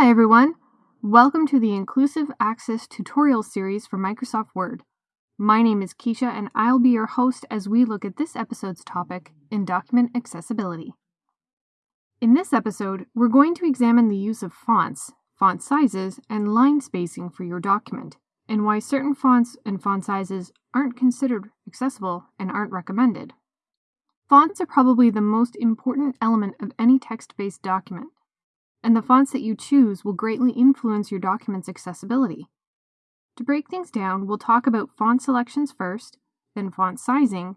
Hi everyone! Welcome to the Inclusive Access tutorial series for Microsoft Word. My name is Keisha and I'll be your host as we look at this episode's topic in document accessibility. In this episode, we're going to examine the use of fonts, font sizes, and line spacing for your document, and why certain fonts and font sizes aren't considered accessible and aren't recommended. Fonts are probably the most important element of any text-based document, and the fonts that you choose will greatly influence your document's accessibility. To break things down, we'll talk about font selections first, then font sizing,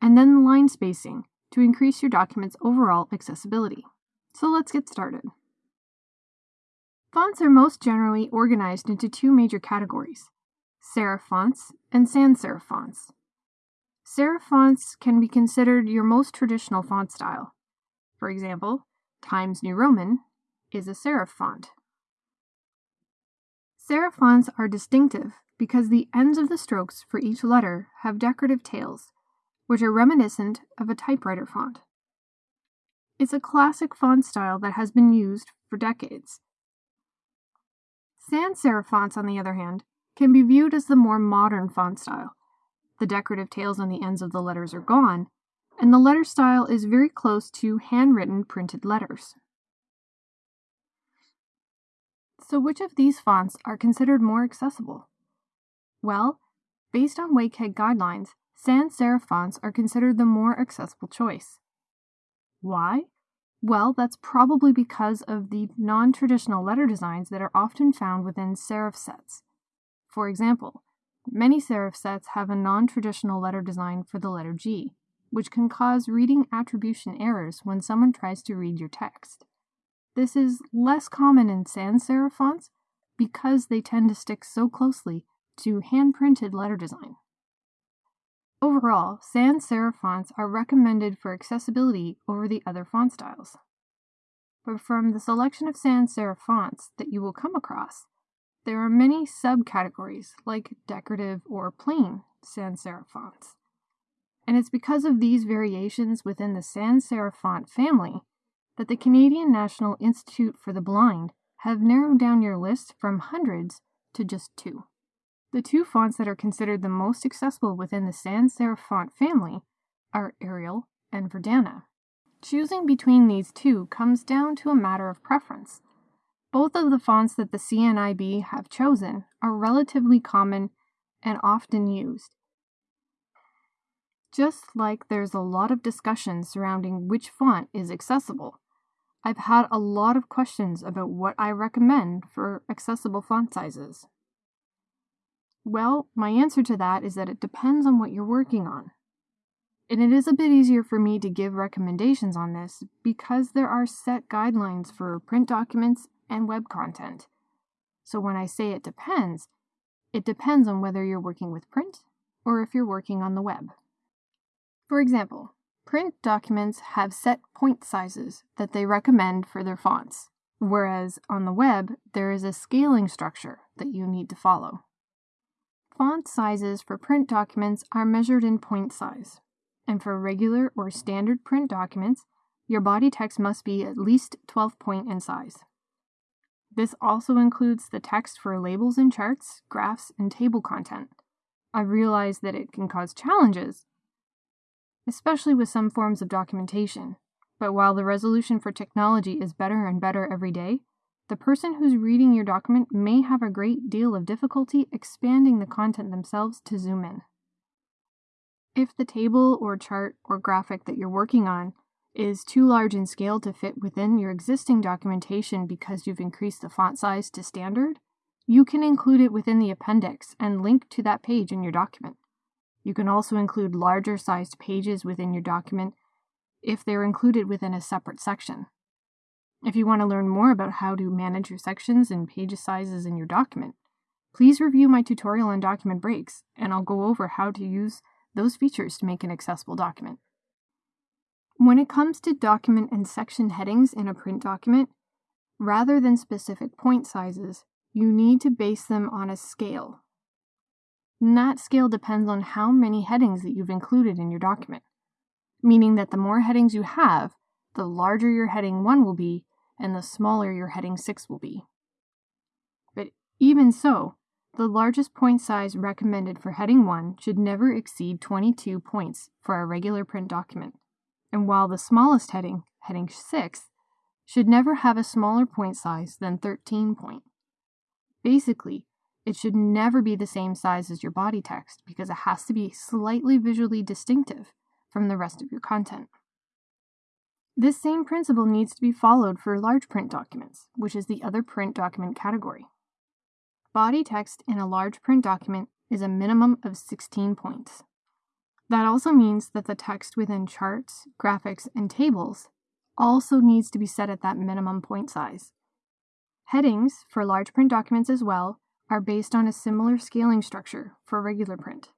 and then line spacing to increase your document's overall accessibility. So let's get started. Fonts are most generally organized into two major categories, serif fonts and sans serif fonts. Serif fonts can be considered your most traditional font style. For example, Times New Roman is a serif font. Serif fonts are distinctive because the ends of the strokes for each letter have decorative tails, which are reminiscent of a typewriter font. It's a classic font style that has been used for decades. Sans serif fonts, on the other hand, can be viewed as the more modern font style. The decorative tails on the ends of the letters are gone, and the letter style is very close to handwritten printed letters. So which of these fonts are considered more accessible? Well, based on WCAG guidelines, sans serif fonts are considered the more accessible choice. Why? Well, that's probably because of the non-traditional letter designs that are often found within serif sets. For example, many serif sets have a non-traditional letter design for the letter G, which can cause reading attribution errors when someone tries to read your text. This is less common in sans serif fonts because they tend to stick so closely to hand-printed letter design. Overall, sans serif fonts are recommended for accessibility over the other font styles. But from the selection of sans serif fonts that you will come across, there are many subcategories like decorative or plain sans serif fonts. And it's because of these variations within the sans serif font family that the Canadian National Institute for the Blind have narrowed down your list from hundreds to just two. The two fonts that are considered the most accessible within the sans serif font family are Arial and Verdana. Choosing between these two comes down to a matter of preference. Both of the fonts that the CNIB have chosen are relatively common and often used. Just like there's a lot of discussion surrounding which font is accessible, I've had a lot of questions about what I recommend for accessible font sizes. Well, my answer to that is that it depends on what you're working on. And it is a bit easier for me to give recommendations on this because there are set guidelines for print documents and web content. So when I say it depends, it depends on whether you're working with print or if you're working on the web. For example, Print documents have set point sizes that they recommend for their fonts, whereas on the web, there is a scaling structure that you need to follow. Font sizes for print documents are measured in point size, and for regular or standard print documents, your body text must be at least 12 point in size. This also includes the text for labels and charts, graphs, and table content. I realize that it can cause challenges especially with some forms of documentation. But while the resolution for technology is better and better every day, the person who's reading your document may have a great deal of difficulty expanding the content themselves to zoom in. If the table or chart or graphic that you're working on is too large in scale to fit within your existing documentation because you've increased the font size to standard, you can include it within the appendix and link to that page in your document. You can also include larger sized pages within your document if they're included within a separate section. If you want to learn more about how to manage your sections and page sizes in your document, please review my tutorial on document breaks, and I'll go over how to use those features to make an accessible document. When it comes to document and section headings in a print document, rather than specific point sizes, you need to base them on a scale and that scale depends on how many headings that you've included in your document, meaning that the more headings you have, the larger your heading 1 will be and the smaller your heading 6 will be. But even so, the largest point size recommended for heading 1 should never exceed 22 points for a regular print document, and while the smallest heading, heading 6, should never have a smaller point size than 13 point. Basically, it should never be the same size as your body text because it has to be slightly visually distinctive from the rest of your content. This same principle needs to be followed for large print documents, which is the other print document category. Body text in a large print document is a minimum of 16 points. That also means that the text within charts, graphics, and tables also needs to be set at that minimum point size. Headings for large print documents as well are based on a similar scaling structure for regular print.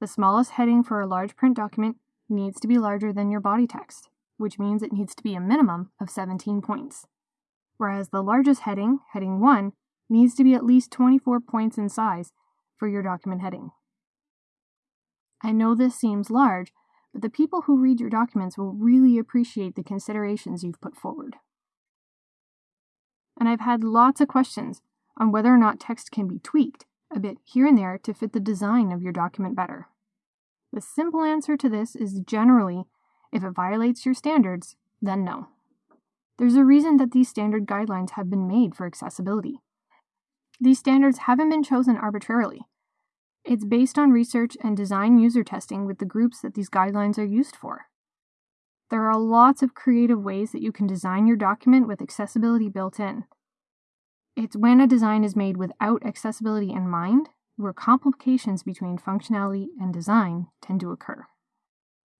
The smallest heading for a large print document needs to be larger than your body text, which means it needs to be a minimum of 17 points. Whereas the largest heading, heading 1, needs to be at least 24 points in size for your document heading. I know this seems large, but the people who read your documents will really appreciate the considerations you've put forward. And I've had lots of questions on whether or not text can be tweaked a bit here and there to fit the design of your document better. The simple answer to this is generally, if it violates your standards, then no. There's a reason that these standard guidelines have been made for accessibility. These standards haven't been chosen arbitrarily. It's based on research and design user testing with the groups that these guidelines are used for. There are lots of creative ways that you can design your document with accessibility built in. It's when a design is made without accessibility in mind where complications between functionality and design tend to occur.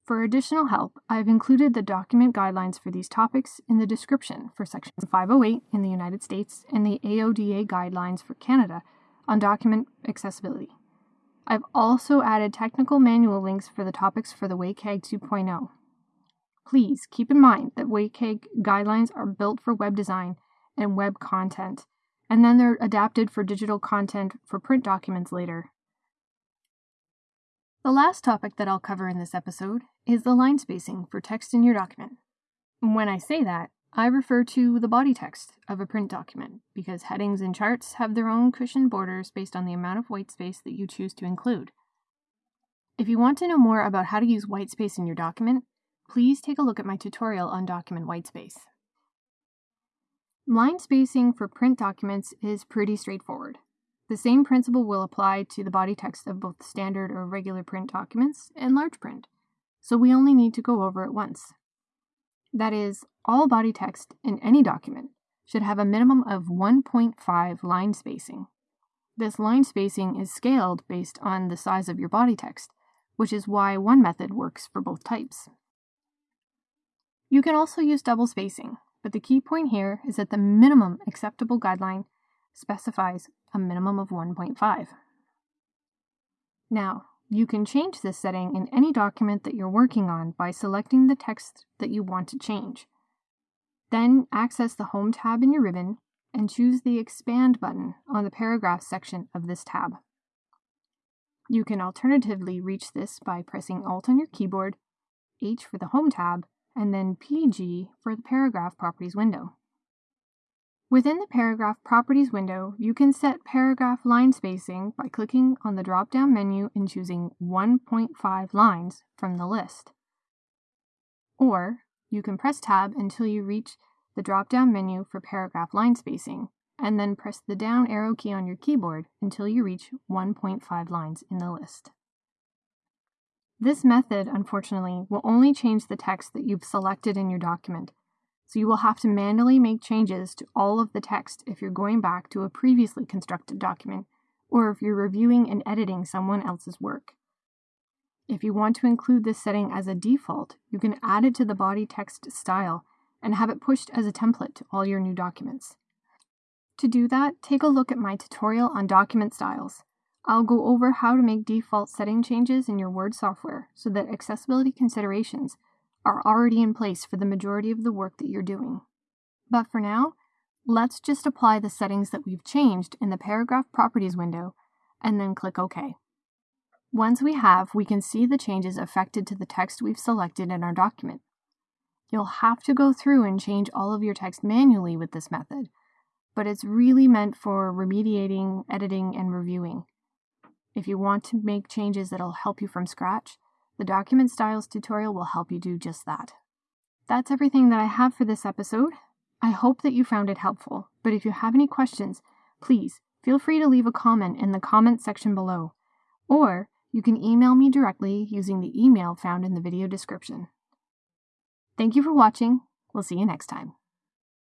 For additional help, I've included the document guidelines for these topics in the description for Section 508 in the United States and the AODA guidelines for Canada on document accessibility. I've also added technical manual links for the topics for the WCAG 2.0. Please keep in mind that WCAG guidelines are built for web design and web content and then they're adapted for digital content for print documents later. The last topic that I'll cover in this episode is the line spacing for text in your document. When I say that, I refer to the body text of a print document because headings and charts have their own cushioned borders based on the amount of white space that you choose to include. If you want to know more about how to use white space in your document, please take a look at my tutorial on document whitespace. Line spacing for print documents is pretty straightforward. The same principle will apply to the body text of both standard or regular print documents and large print, so we only need to go over it once. That is, all body text in any document should have a minimum of 1.5 line spacing. This line spacing is scaled based on the size of your body text, which is why one method works for both types. You can also use double spacing, but the key point here is that the minimum acceptable guideline specifies a minimum of 1.5. Now, you can change this setting in any document that you're working on by selecting the text that you want to change. Then access the Home tab in your ribbon and choose the Expand button on the Paragraph section of this tab. You can alternatively reach this by pressing Alt on your keyboard, H for the Home tab, and then PG for the Paragraph Properties window. Within the Paragraph Properties window, you can set paragraph line spacing by clicking on the drop-down menu and choosing 1.5 lines from the list. Or you can press Tab until you reach the drop-down menu for paragraph line spacing, and then press the down arrow key on your keyboard until you reach 1.5 lines in the list. This method, unfortunately, will only change the text that you've selected in your document, so you will have to manually make changes to all of the text if you're going back to a previously constructed document, or if you're reviewing and editing someone else's work. If you want to include this setting as a default, you can add it to the body text style and have it pushed as a template to all your new documents. To do that, take a look at my tutorial on document styles. I'll go over how to make default setting changes in your Word software so that accessibility considerations are already in place for the majority of the work that you're doing. But for now, let's just apply the settings that we've changed in the Paragraph Properties window and then click OK. Once we have, we can see the changes affected to the text we've selected in our document. You'll have to go through and change all of your text manually with this method, but it's really meant for remediating, editing, and reviewing. If you want to make changes that'll help you from scratch, the Document Styles tutorial will help you do just that. That's everything that I have for this episode. I hope that you found it helpful, but if you have any questions, please feel free to leave a comment in the comment section below, or you can email me directly using the email found in the video description. Thank you for watching. We'll see you next time.